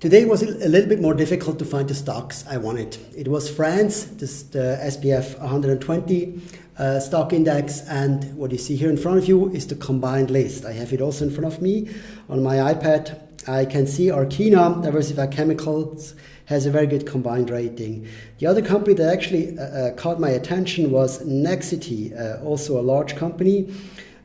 Today was a little bit more difficult to find the stocks I wanted. It was France, this, the SBF 120 uh, stock index, and what you see here in front of you is the combined list. I have it also in front of me on my iPad. I can see Arkema, Diversified Chemicals, has a very good combined rating. The other company that actually uh, uh, caught my attention was Nexity, uh, also a large company.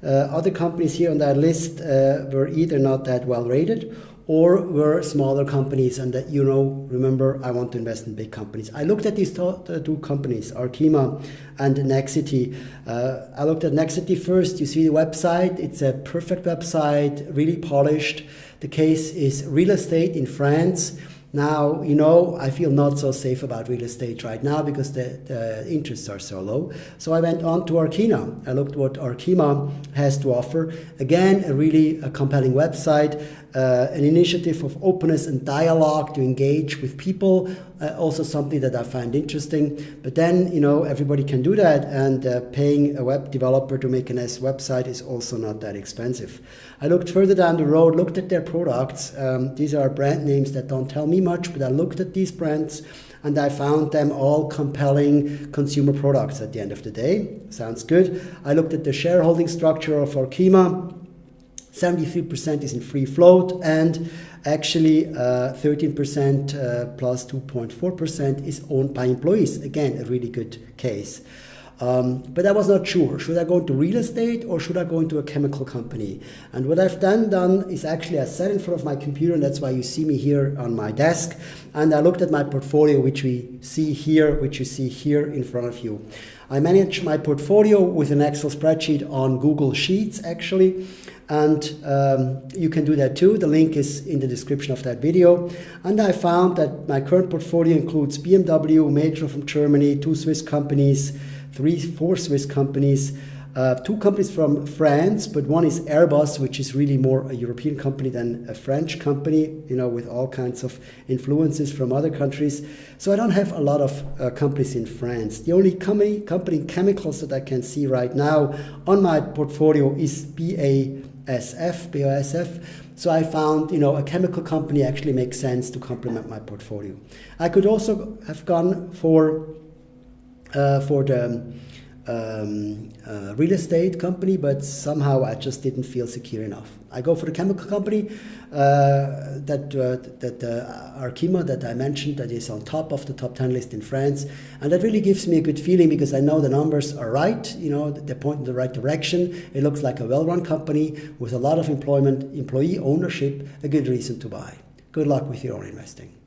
Uh, other companies here on that list uh, were either not that well rated or were smaller companies and that you know remember i want to invest in big companies. I looked at these two companies arkema and nexity. Uh, i looked at nexity first. You see the website. It's a perfect website really polished. The case is real estate in france now, you know, I feel not so safe about real estate right now because the, the interests are so low. So I went on to Arkema. I looked what Arkema has to offer. Again, a really a compelling website, uh, an initiative of openness and dialogue to engage with people, uh, also something that I find interesting. But then, you know, everybody can do that, and uh, paying a web developer to make an S website is also not that expensive. I looked further down the road, looked at their products. Um, these are brand names that don't tell me much, but I looked at these brands and I found them all compelling consumer products at the end of the day. Sounds good. I looked at the shareholding structure of Arkema. 73% is in free float and actually 13% uh, uh, plus 2.4% is owned by employees. Again, a really good case. Um, but I was not sure. Should I go into real estate or should I go into a chemical company? And what I've done done is actually I sat in front of my computer, and that's why you see me here on my desk. And I looked at my portfolio, which we see here, which you see here in front of you. I manage my portfolio with an Excel spreadsheet on Google Sheets, actually. And um, you can do that too. The link is in the description of that video. And I found that my current portfolio includes BMW, Metro from Germany, two Swiss companies, three, four Swiss companies, uh, two companies from France, but one is Airbus, which is really more a European company than a French company, you know, with all kinds of influences from other countries. So I don't have a lot of uh, companies in France. The only company, company chemicals that I can see right now on my portfolio is BASF, BASF. So I found, you know, a chemical company actually makes sense to complement my portfolio. I could also have gone for for the um, uh, real estate company, but somehow I just didn't feel secure enough. I go for the chemical company uh, that uh, that uh, Arkema that I mentioned that is on top of the top 10 list in France, and that really gives me a good feeling because I know the numbers are right. You know they point in the right direction. It looks like a well-run company with a lot of employment, employee ownership, a good reason to buy. Good luck with your own investing.